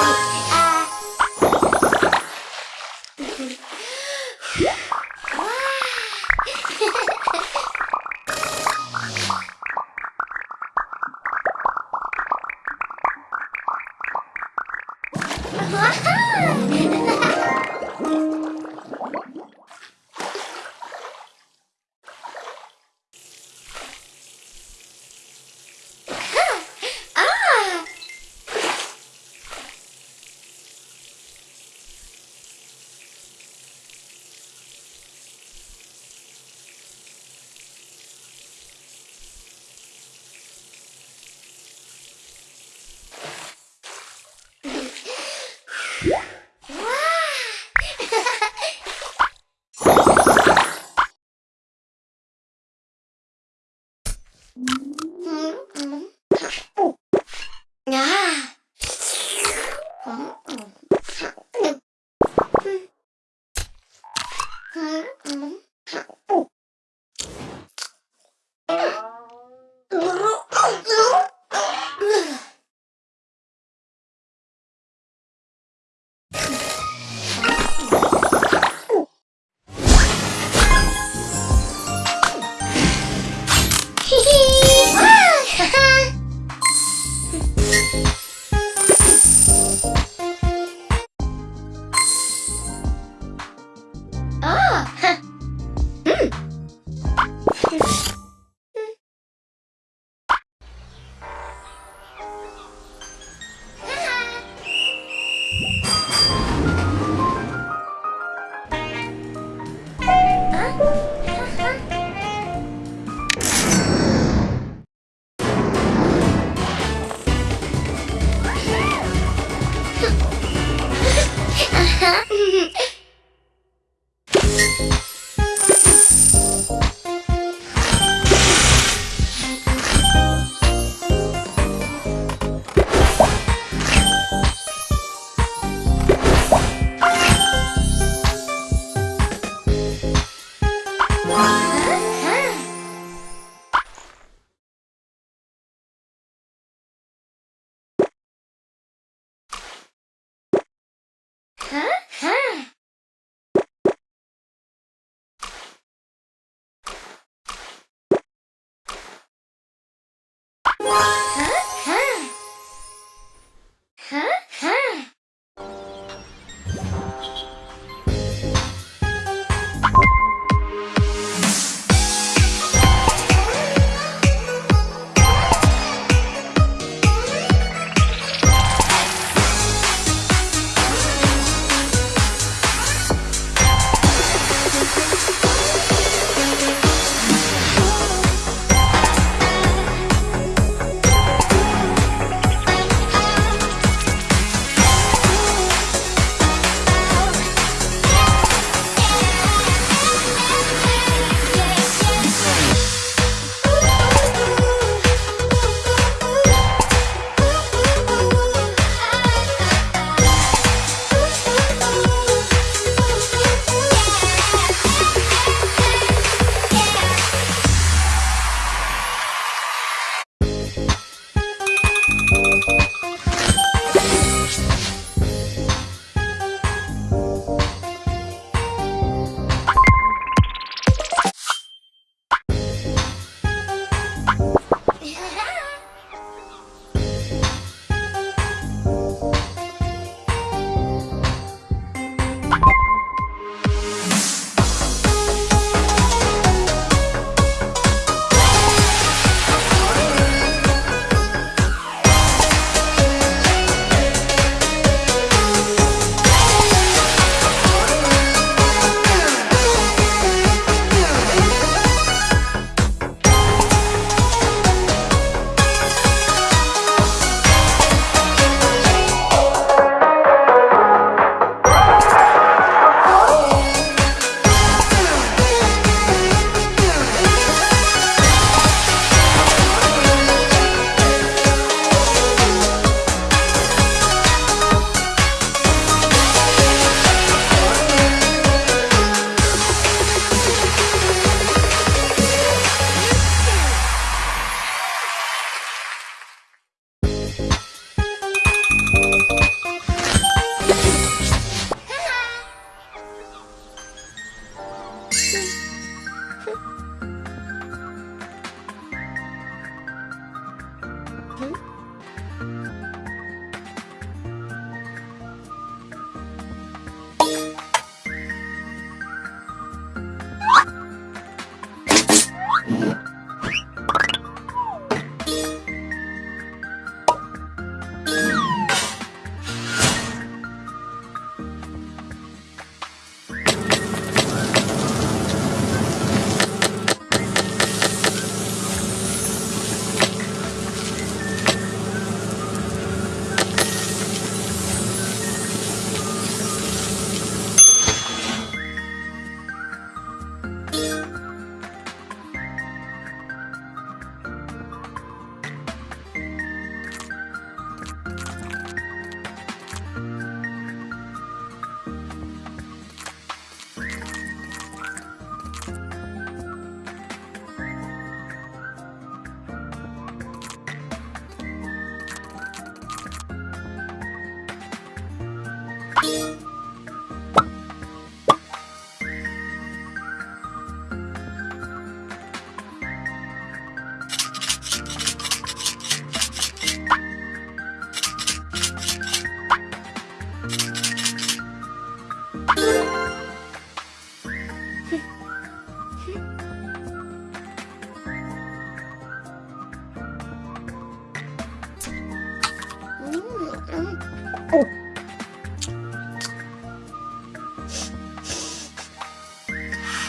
Lord. Hum, hum.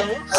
Ugh.